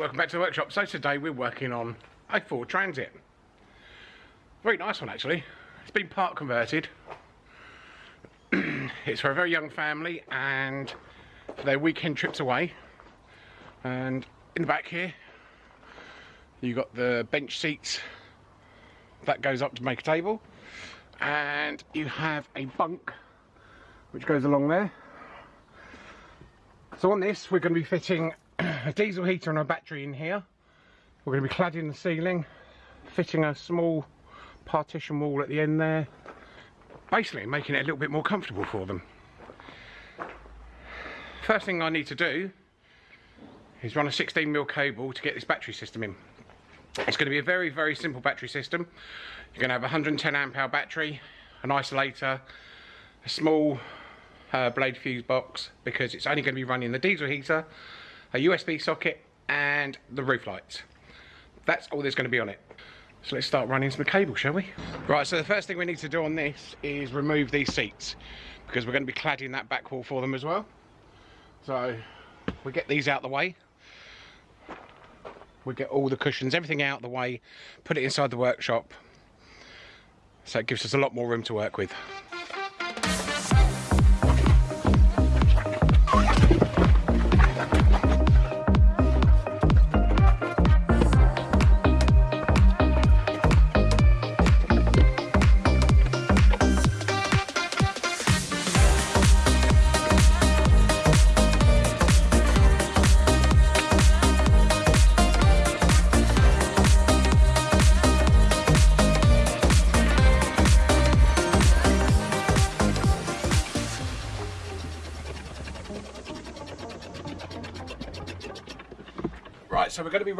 Welcome back to the workshop. So today we're working on a Ford Transit. Very nice one actually. It's been part converted. it's for a very young family and for their weekend trips away. And in the back here, you got the bench seats that goes up to make a table. And you have a bunk which goes along there. So on this, we're going to be fitting a diesel heater and a battery in here. We're going to be cladding the ceiling, fitting a small partition wall at the end there. Basically making it a little bit more comfortable for them. First thing I need to do is run a 16mm cable to get this battery system in. It's going to be a very, very simple battery system. You're going to have a 110 amp hour battery, an isolator, a small uh, blade fuse box because it's only going to be running the diesel heater, a USB socket and the roof lights. That's all there's going to be on it. So let's start running some cable, shall we? Right, so the first thing we need to do on this is remove these seats because we're going to be cladding that back wall for them as well. So we get these out the way. We get all the cushions, everything out the way, put it inside the workshop. So it gives us a lot more room to work with.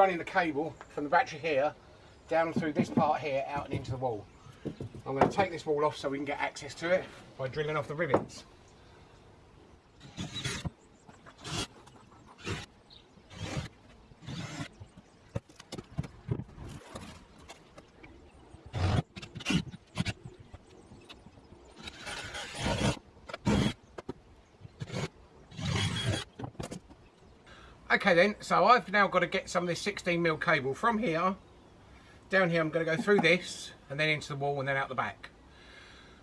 Running the cable from the battery here down through this part here out and into the wall. I'm going to take this wall off so we can get access to it by drilling off the rivets. Okay then, so I've now got to get some of this 16mm cable from here, down here I'm going to go through this, and then into the wall and then out the back.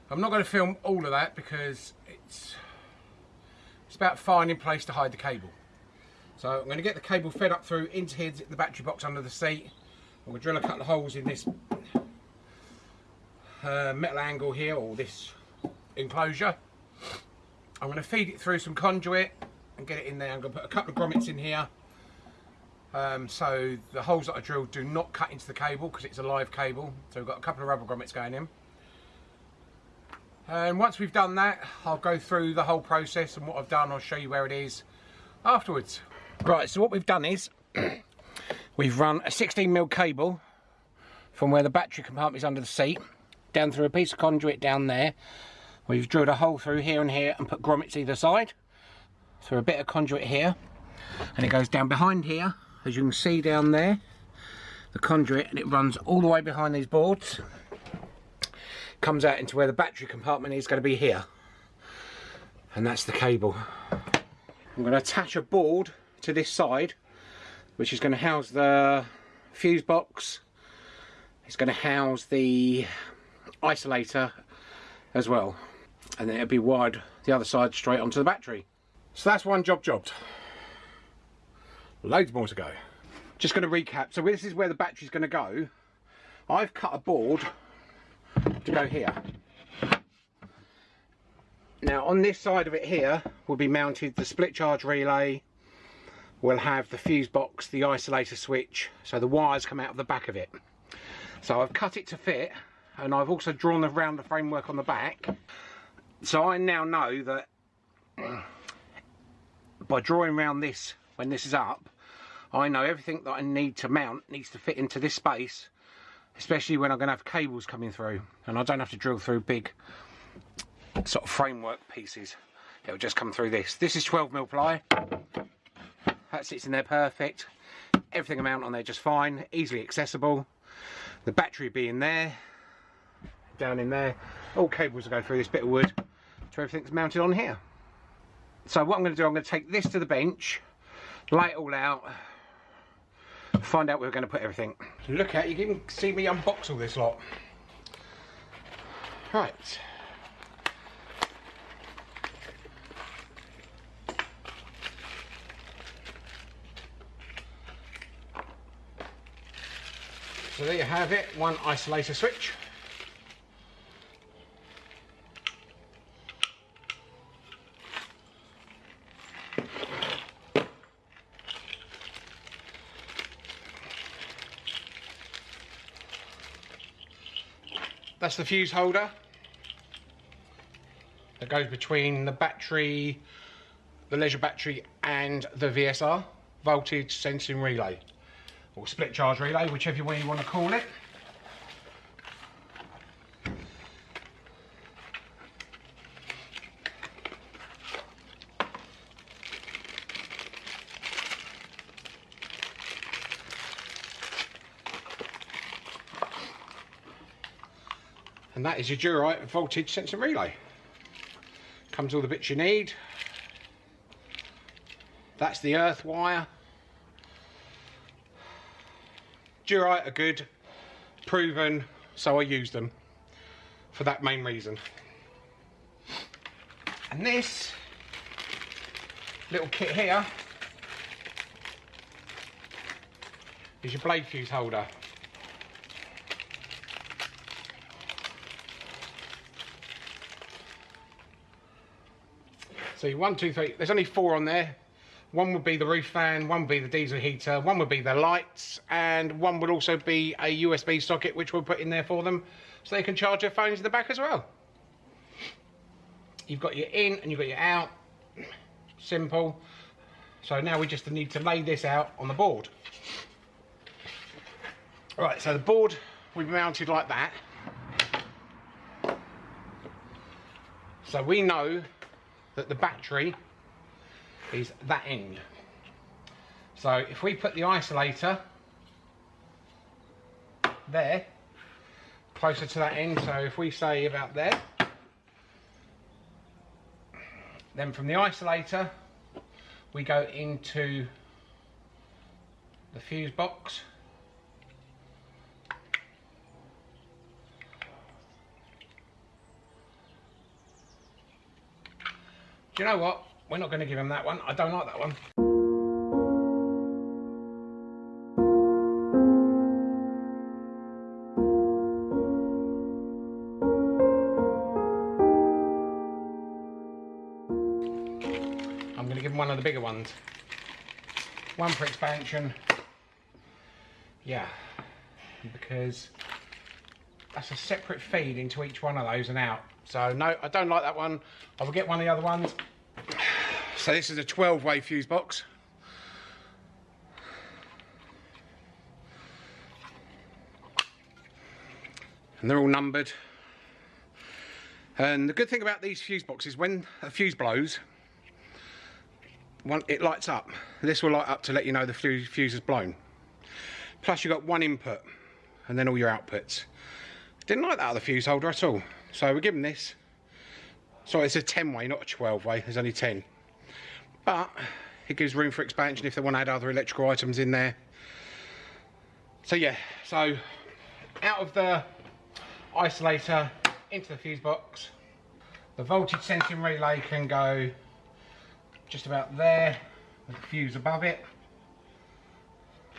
I'm not going to film all of that because it's, it's about finding place to hide the cable. So I'm going to get the cable fed up through into here, the battery box under the seat. I'm going to drill a couple of holes in this uh, metal angle here, or this enclosure. I'm going to feed it through some conduit and get it in there. I'm going to put a couple of grommets in here um, so the holes that I drilled do not cut into the cable because it's a live cable. So we've got a couple of rubber grommets going in. And once we've done that, I'll go through the whole process and what I've done, I'll show you where it is afterwards. Right, so what we've done is, we've run a 16mm cable from where the battery compartment is under the seat, down through a piece of conduit down there. We've drilled a hole through here and here and put grommets either side through a bit of conduit here and it goes down behind here as you can see down there. The conduit and it runs all the way behind these boards. Comes out into where the battery compartment is going to be here. And that's the cable. I'm going to attach a board to this side which is going to house the fuse box. It's going to house the isolator as well. And then it'll be wired the other side straight onto the battery so that's one job jobbed. Loads more to go. Just going to recap. So this is where the battery's going to go. I've cut a board to go here. Now on this side of it here will be mounted the split charge relay. We'll have the fuse box, the isolator switch. So the wires come out of the back of it. So I've cut it to fit and I've also drawn around the framework on the back. So I now know that by drawing around this when this is up I know everything that I need to mount needs to fit into this space especially when I'm going to have cables coming through and I don't have to drill through big sort of framework pieces. It'll just come through this. This is 12 mil ply. That sits in there perfect. Everything I mount on there just fine easily accessible. The battery being there down in there. All cables will go through this bit of wood so everything's mounted on here so what I'm going to do, I'm going to take this to the bench, lay it all out, find out where we're going to put everything. Look at, you can see me unbox all this lot. Right. So there you have it, one isolator switch. The fuse holder that goes between the battery, the leisure battery and the VSR, voltage sensing relay, or split charge relay, whichever way you want to call it. Is your Durite voltage sensor relay. Comes all the bits you need. That's the earth wire. Durite are good, proven, so I use them for that main reason. And this little kit here is your blade fuse holder. So one, two, three, there's only four on there. One would be the roof fan, one would be the diesel heater, one would be the lights, and one would also be a USB socket which we'll put in there for them so they can charge their phones in the back as well. You've got your in and you've got your out. Simple. So now we just need to lay this out on the board. Right, so the board we've mounted like that. So we know that the battery is that end. So if we put the isolator there, closer to that end, so if we say about there, then from the isolator we go into the fuse box You know what? We're not going to give him that one. I don't like that one. I'm going to give him one of the bigger ones. One for expansion. Yeah, because that's a separate feed into each one of those and out. So no, I don't like that one. I will get one of the other ones. So this is a 12 way fuse box. And they're all numbered. And the good thing about these fuse boxes, when a fuse blows, one, it lights up. This will light up to let you know the fuse, fuse is blown. Plus you've got one input and then all your outputs. Didn't like that other fuse holder at all. So we're giving this. So it's a 10 way, not a 12 way. There's only 10. But it gives room for expansion if they want to add other electrical items in there. So yeah, so out of the isolator into the fuse box. The voltage sensing relay can go just about there with the fuse above it.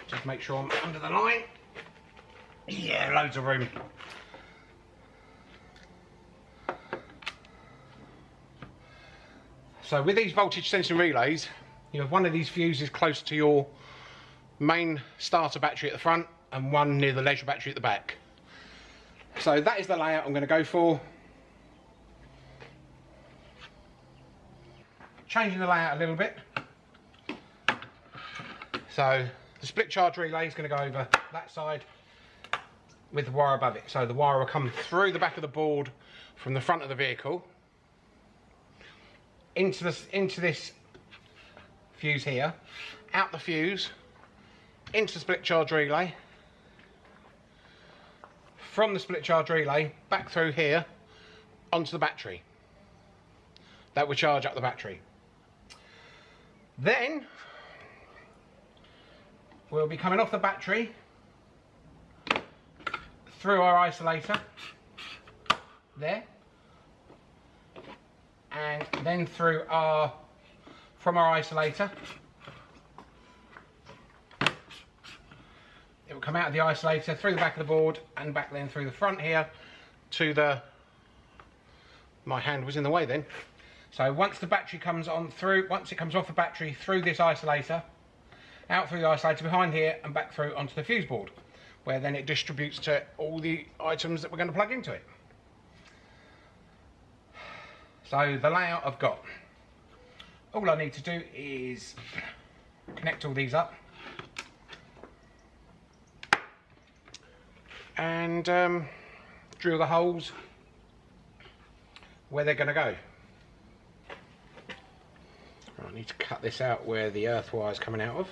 Just make sure I'm under the line. Yeah, loads of room. So with these voltage sensing relays, you have one of these fuses close to your main starter battery at the front and one near the leisure battery at the back. So that is the layout I'm going to go for. Changing the layout a little bit. So the split charge relay is going to go over that side with the wire above it. So the wire will come through the back of the board from the front of the vehicle into this into this fuse here, out the fuse, into the split charge relay, from the split charge relay back through here onto the battery. That will charge up the battery. Then we'll be coming off the battery through our isolator. There and then through our from our isolator. It will come out of the isolator through the back of the board and back then through the front here to the my hand was in the way then. So once the battery comes on through once it comes off the battery through this isolator out through the isolator behind here and back through onto the fuse board where then it distributes to all the items that we're going to plug into it so the layout I've got all I need to do is connect all these up and um, drill the holes where they're going to go. I need to cut this out where the earth wire is coming out of.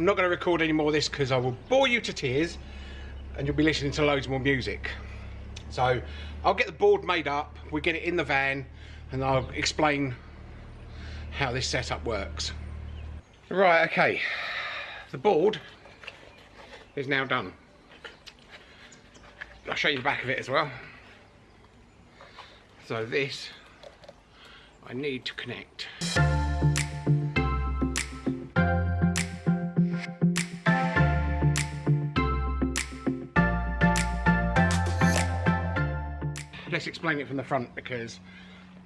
I'm not going to record any more of this because I will bore you to tears and you'll be listening to loads more music. So I'll get the board made up, we'll get it in the van and I'll explain how this setup works. Right, okay, the board is now done. I'll show you the back of it as well. So this, I need to connect. Let's explain it from the front because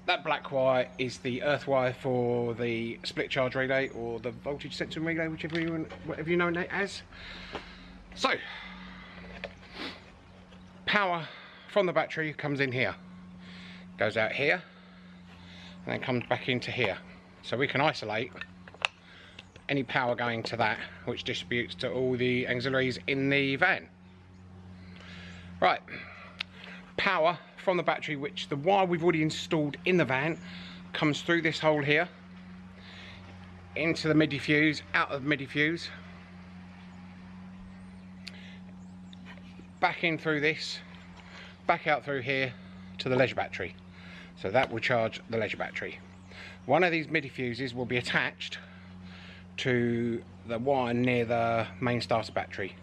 that black wire is the earth wire for the split charge relay or the voltage sensing relay, whichever you, whatever you know it as. So, power from the battery comes in here, goes out here, and then comes back into here. So we can isolate any power going to that, which distributes to all the auxiliaries in the van. Right, power from the battery which the wire we've already installed in the van comes through this hole here into the MIDI fuse, out of MIDI fuse back in through this back out through here to the leisure battery. So that will charge the leisure battery. One of these MIDI fuses will be attached to the wire near the main starter battery.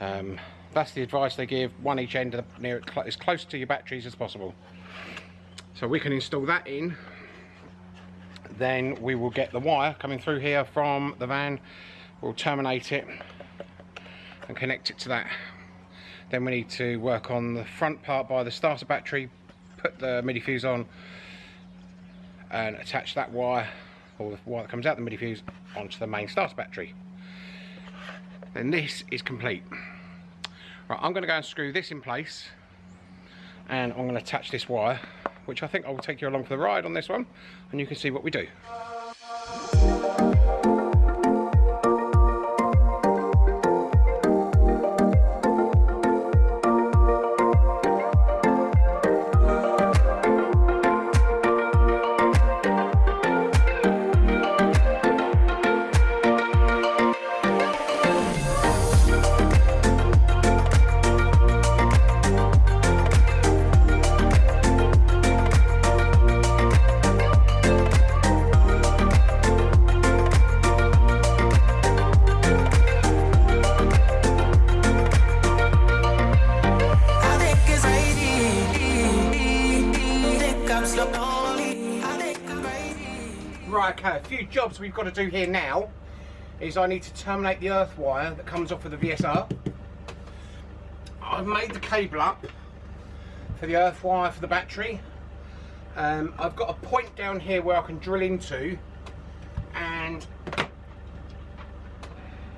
Um, that's the advice they give, one each end near as close to your batteries as possible. So we can install that in, then we will get the wire coming through here from the van, we'll terminate it and connect it to that. Then we need to work on the front part by the starter battery, put the MIDI fuse on and attach that wire or the wire that comes out the MIDI fuse onto the main starter battery. Then this is complete. Right, I'm going to go and screw this in place and I'm going to attach this wire which I think I will take you along for the ride on this one and you can see what we do. Right, okay, a few jobs we've got to do here now is I need to terminate the earth wire that comes off of the VSR. I've made the cable up for the earth wire for the battery. Um, I've got a point down here where I can drill into and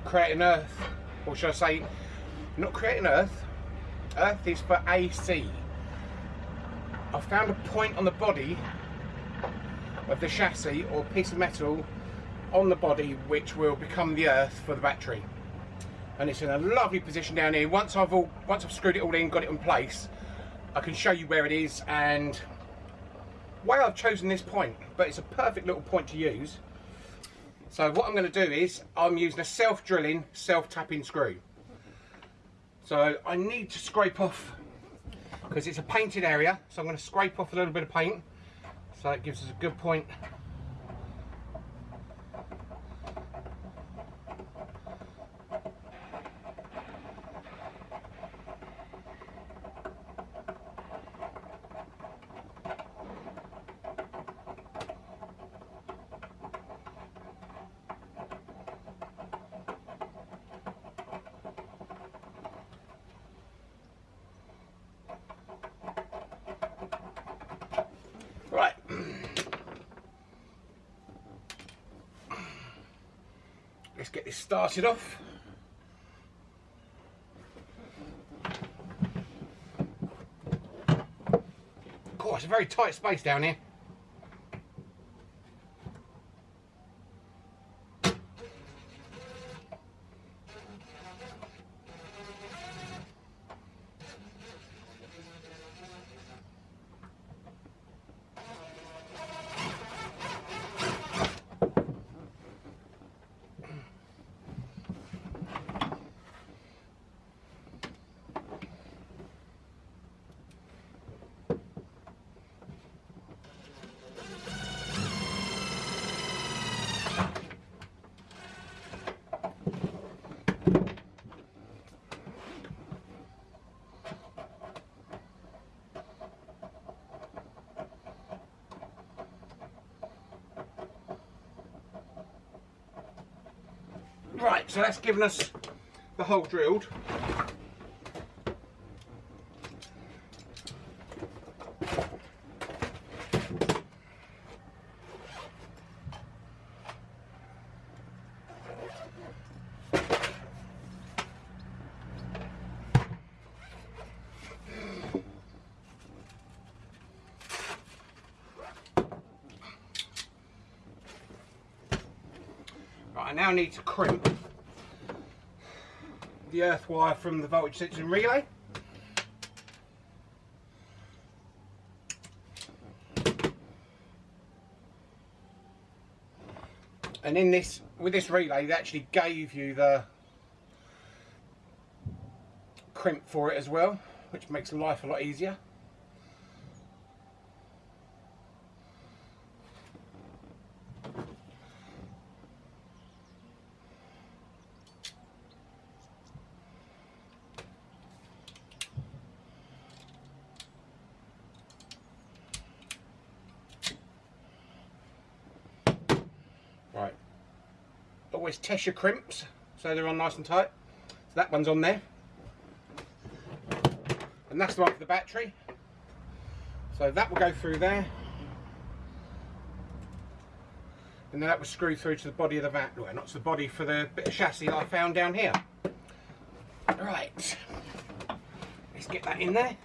create an earth, or should I say, not create an earth, earth is for AC. I found a point on the body of the chassis or piece of metal on the body which will become the earth for the battery. And it's in a lovely position down here. Once I've all once I've screwed it all in got it in place I can show you where it is and why I've chosen this point but it's a perfect little point to use. So what I'm going to do is I'm using a self-drilling self-tapping screw. So I need to scrape off because it's a painted area so I'm going to scrape off a little bit of paint. So it gives us a good point Right. This started off. It's a very tight space down here. Right, so that's given us the hole drilled. Now need to crimp the earth wire from the voltage sensing relay. And in this, with this relay, they actually gave you the crimp for it as well, which makes life a lot easier. Test your crimps so they're on nice and tight. So that one's on there. And that's the one for the battery. So that will go through there. And then that will screw through to the body of the van. Well, not to the body for the bit of chassis I found down here. Right. Let's get that in there.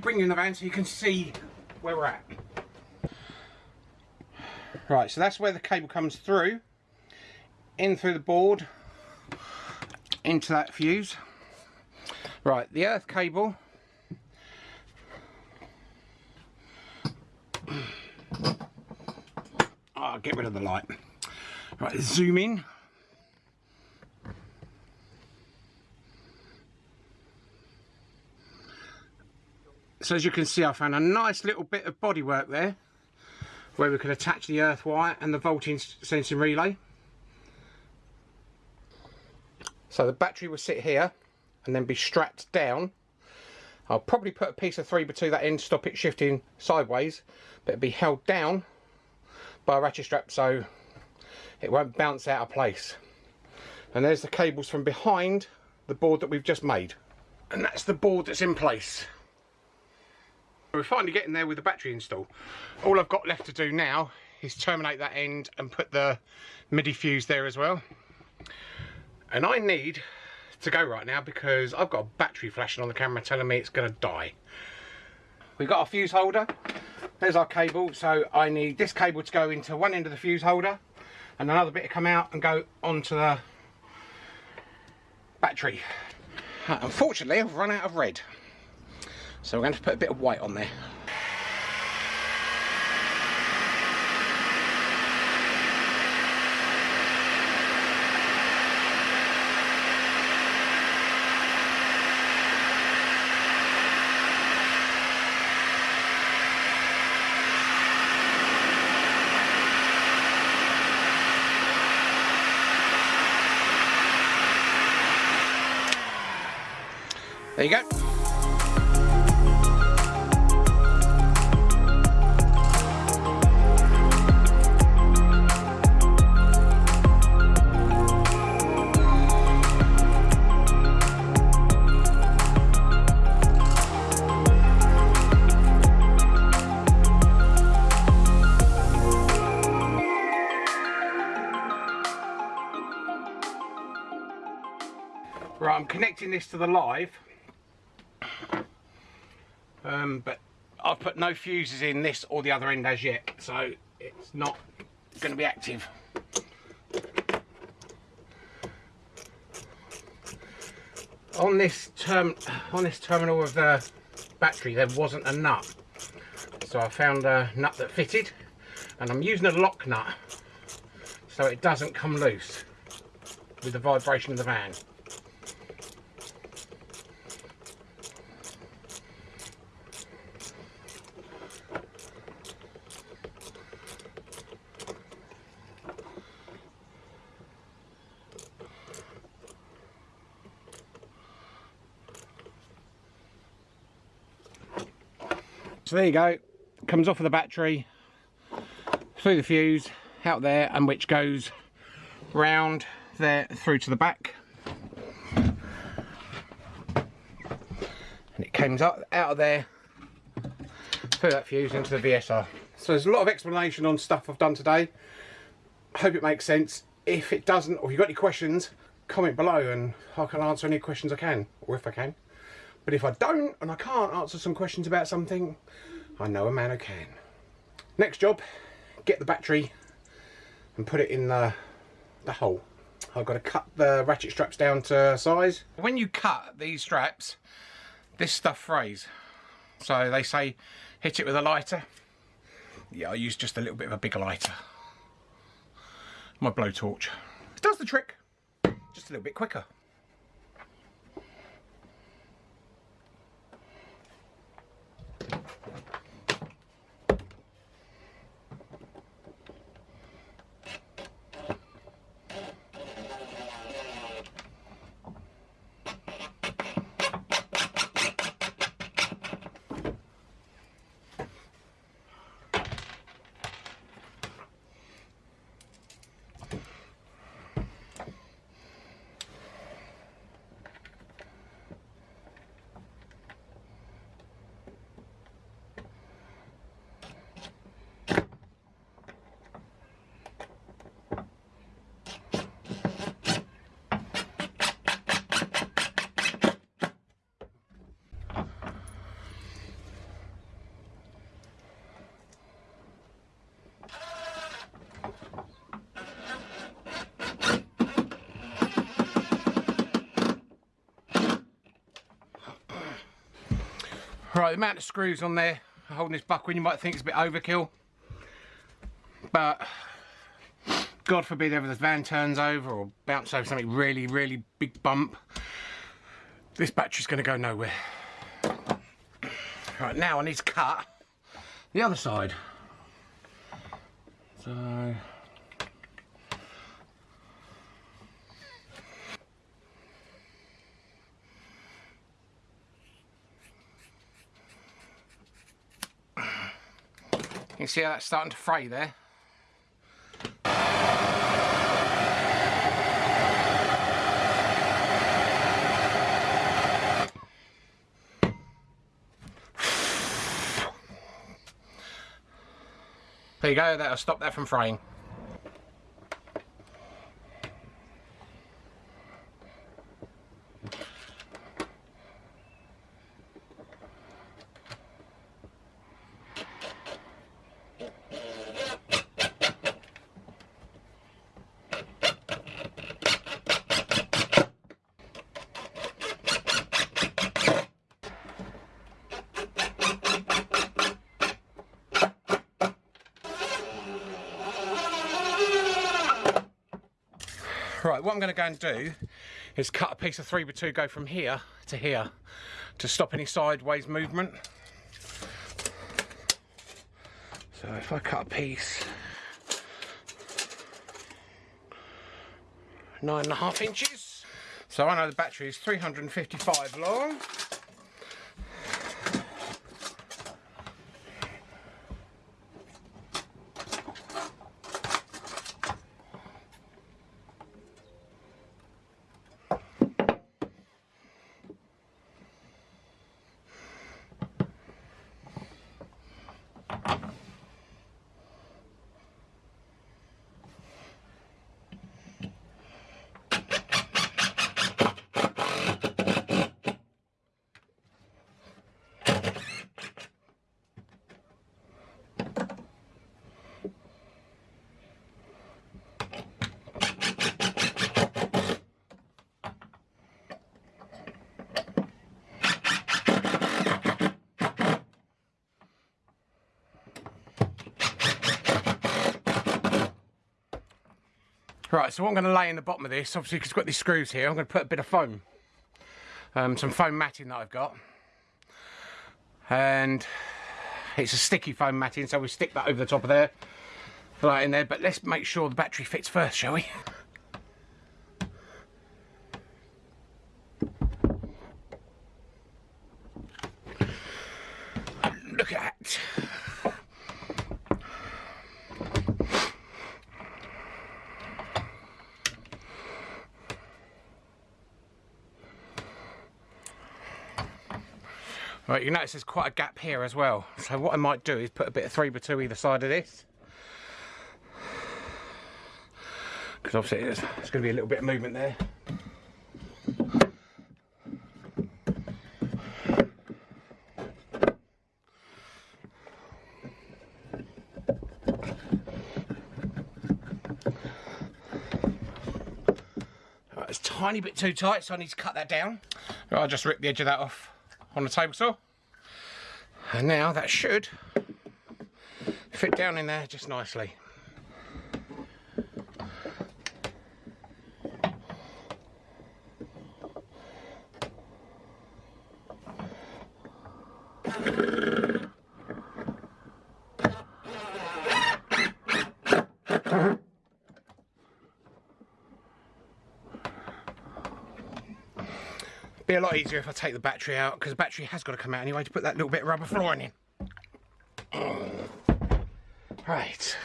Me bring in the van so you can see where we're at. Right, so that's where the cable comes through, in through the board, into that fuse. Right, the earth cable. Oh, get rid of the light. Right, zoom in. So as you can see I found a nice little bit of bodywork there where we could attach the earth wire and the voltage sensing relay. So the battery will sit here and then be strapped down. I'll probably put a piece of 3 between that end stop it shifting sideways but it'll be held down by a ratchet strap so it won't bounce out of place. And there's the cables from behind the board that we've just made. And that's the board that's in place. We're finally getting there with the battery install. All I've got left to do now is terminate that end and put the MIDI fuse there as well. And I need to go right now because I've got a battery flashing on the camera telling me it's going to die. We've got our fuse holder. There's our cable. So I need this cable to go into one end of the fuse holder and another bit to come out and go onto the battery. Uh, unfortunately, I've run out of red. So we're going to put a bit of white on there. There you go. This to the live, um, but I've put no fuses in this or the other end as yet, so it's not going to be active. On this term, on this terminal of the battery, there wasn't a nut, so I found a nut that fitted, and I'm using a lock nut so it doesn't come loose with the vibration of the van. So there you go, comes off of the battery, through the fuse, out there, and which goes round there through to the back. And it comes out, out of there, through that fuse into the VSR. So there's a lot of explanation on stuff I've done today. Hope it makes sense. If it doesn't, or if you've got any questions, comment below and I can answer any questions I can, or if I can. But if I don't and I can't answer some questions about something, I know a man who can. Next job, get the battery and put it in the, the hole. I've got to cut the ratchet straps down to size. When you cut these straps, this stuff frays. So they say hit it with a lighter. Yeah, I use just a little bit of a bigger lighter. My blowtorch. It does the trick, just a little bit quicker. Right, the amount of screws on there holding this buckle you might think it's a bit overkill. But God forbid ever the van turns over or bounce over something really, really big bump. This battery's going to go nowhere. Right, now I need to cut the other side. So... You see how that's starting to fray there? There you go, that'll stop that from fraying. Right, what I'm going to go and do is cut a piece of 3x2, go from here to here to stop any sideways movement. So if I cut a piece nine and a half inches. So I know the battery is 355 long. Right, so what I'm going to lay in the bottom of this, obviously because it's got these screws here, I'm going to put a bit of foam. Um, some foam matting that I've got. And it's a sticky foam matting, so we stick that over the top of there. Right in there, but let's make sure the battery fits first, shall we? Look at that. You notice there's quite a gap here as well. So what I might do is put a bit of 3 by 2 either side of this. Because obviously there's, going to be a little bit of movement there. It's tiny bit too tight, so I need to cut that down. I'll just rip the edge of that off on the table saw. And now that should fit down in there just nicely. Be a lot easier if I take the battery out because the battery has got to come out anyway to put that little bit of rubber flooring in. Right.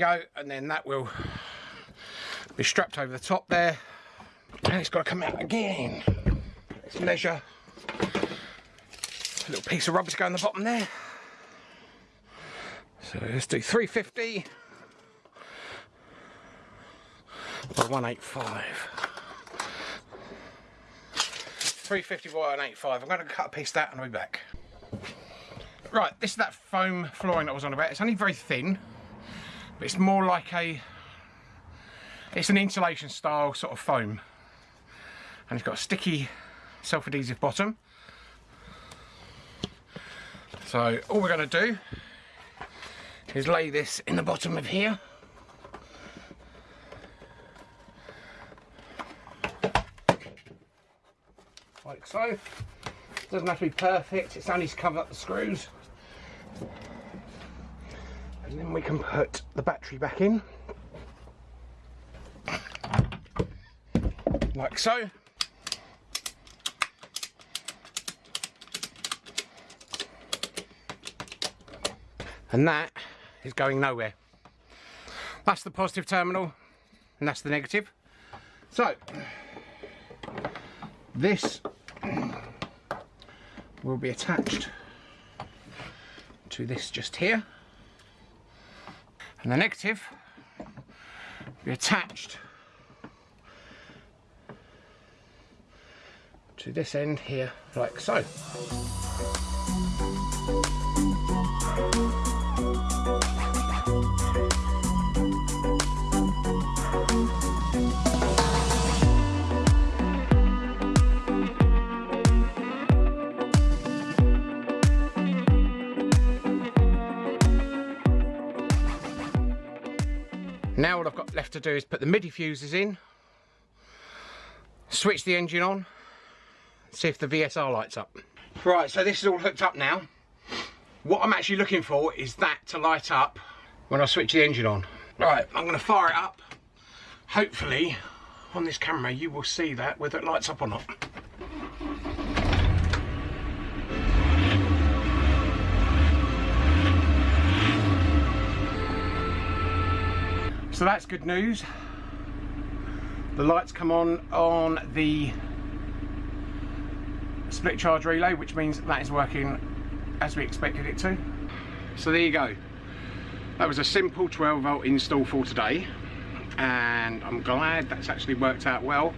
Go, and then that will be strapped over the top there. And it's got to come out again. Let's measure. A little piece of rubber to go on the bottom there. So let's do 350 by 185. 350 by 185. I'm going to cut a piece of that and I'll be back. Right, this is that foam flooring that I was on about. It's only very thin. It's more like a, it's an insulation style sort of foam. And it's got a sticky self-adhesive bottom. So all we're going to do is lay this in the bottom of here. Like so. Doesn't have to be perfect, it's only to cover up the screws and then we can put the battery back in. Like so. And that is going nowhere. That's the positive terminal and that's the negative. So this will be attached to this just here and the negative be attached to this end here like so. What I've got left to do is put the MIDI fuses in, switch the engine on, see if the VSR lights up. Right, so this is all hooked up now. What I'm actually looking for is that to light up when I switch the engine on. Right, I'm going to fire it up. Hopefully, on this camera, you will see that whether it lights up or not. So that's good news. The lights come on on the split charge relay, which means that is working as we expected it to. So there you go. That was a simple 12 volt install for today. And I'm glad that's actually worked out well.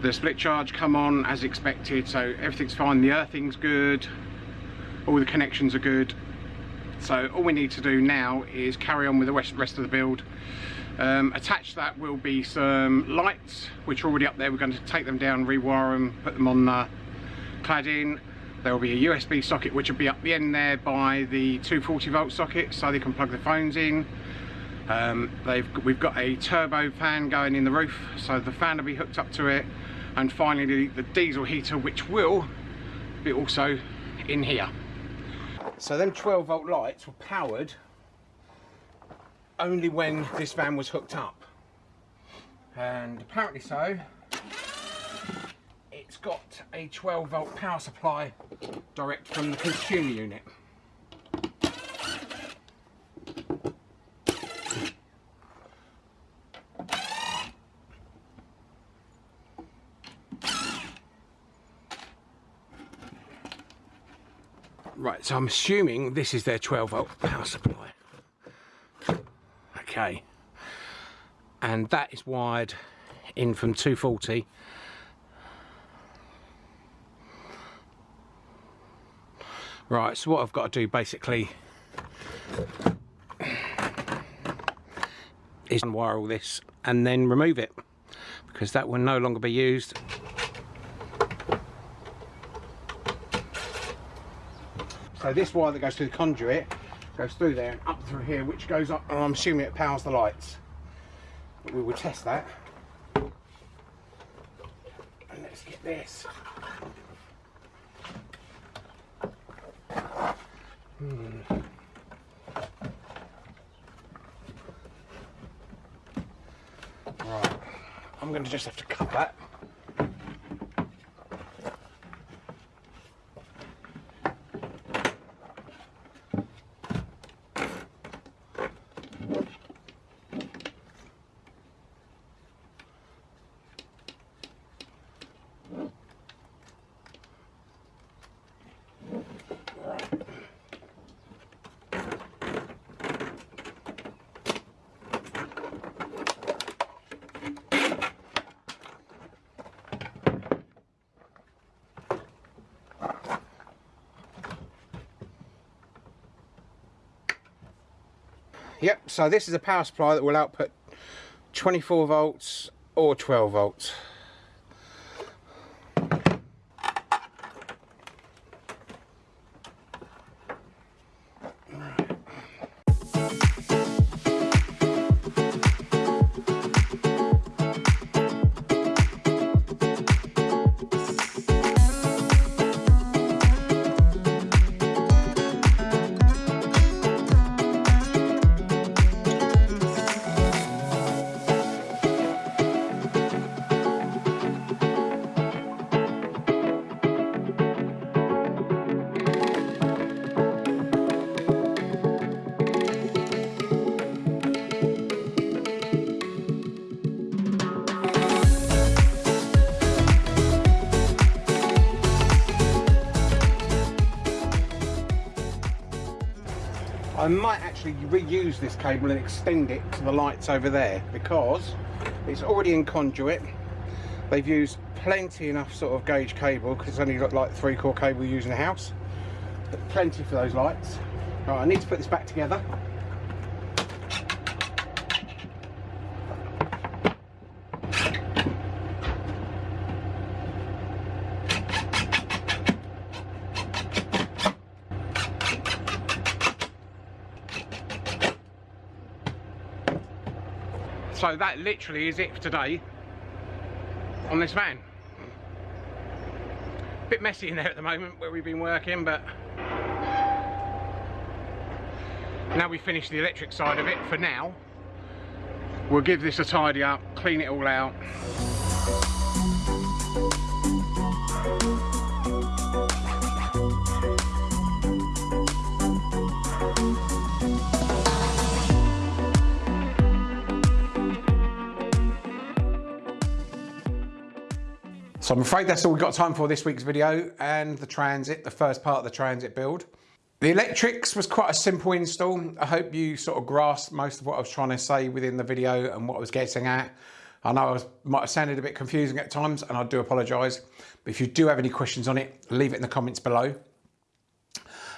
The split charge come on as expected, so everything's fine. The earthing's good. All the connections are good. So all we need to do now is carry on with the rest of the build. Um, attached that will be some lights, which are already up there. We're going to take them down, rewire them, put them on the cladding. There will be a USB socket which will be up the end there by the 240 volt socket so they can plug the phones in. Um, we've got a turbo fan going in the roof so the fan will be hooked up to it and finally the diesel heater which will be also in here. So them 12 volt lights were powered only when this van was hooked up. And apparently so, it's got a 12 volt power supply direct from the consumer unit. Right, so I'm assuming this is their 12 volt power supply. Okay. And that is wired in from 240 Right, so what I've got to do basically is unwire all this and then remove it because that will no longer be used. So this wire that goes through the conduit goes through there and up through here which goes up and I'm assuming it powers the lights. But we will test that. And let's get this. Hmm. Right, I'm going to just have to cut that. So this is a power supply that will output 24 volts or 12 volts. Might actually reuse this cable and extend it to the lights over there because it's already in conduit. They've used plenty enough sort of gauge cable because it's only got like three core cable used in the house. But plenty for those lights. Right, I need to put this back together. So that literally is it for today on this van. Bit messy in there at the moment where we've been working, but now we've finished the electric side of it for now. We'll give this a tidy up, clean it all out. So I'm afraid that's all we've got time for this week's video and the Transit, the first part of the Transit build. The electrics was quite a simple install. I hope you sort of grasped most of what I was trying to say within the video and what I was getting at. I know I was, might have sounded a bit confusing at times and I do apologise. But if you do have any questions on it, leave it in the comments below.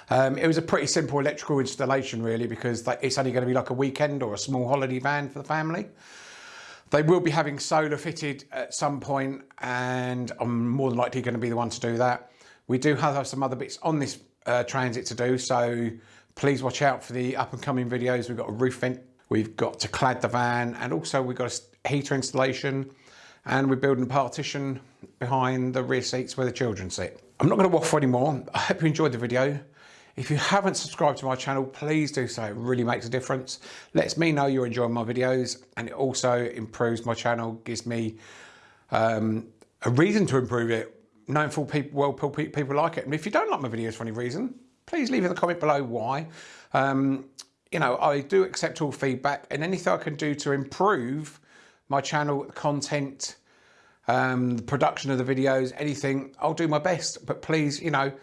Um, it was a pretty simple electrical installation really because it's only going to be like a weekend or a small holiday van for the family. They will be having solar fitted at some point and I'm more than likely going to be the one to do that. We do have some other bits on this uh, transit to do, so please watch out for the up and coming videos. We've got a roof vent, we've got to clad the van and also we've got a heater installation and we're building a partition behind the rear seats where the children sit. I'm not going to waffle anymore. I hope you enjoyed the video. If you haven't subscribed to my channel, please do so. It really makes a difference. Lets me know you're enjoying my videos and it also improves my channel, gives me um, a reason to improve it, knowing full people, well, people like it. And if you don't like my videos for any reason, please leave in the comment below why. Um, you know, I do accept all feedback and anything I can do to improve my channel content, um, the production of the videos, anything, I'll do my best. But please, you know,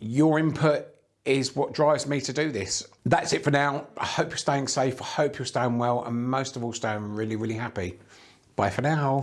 your input is what drives me to do this. That's it for now. I hope you're staying safe. I hope you're staying well and most of all staying really, really happy. Bye for now.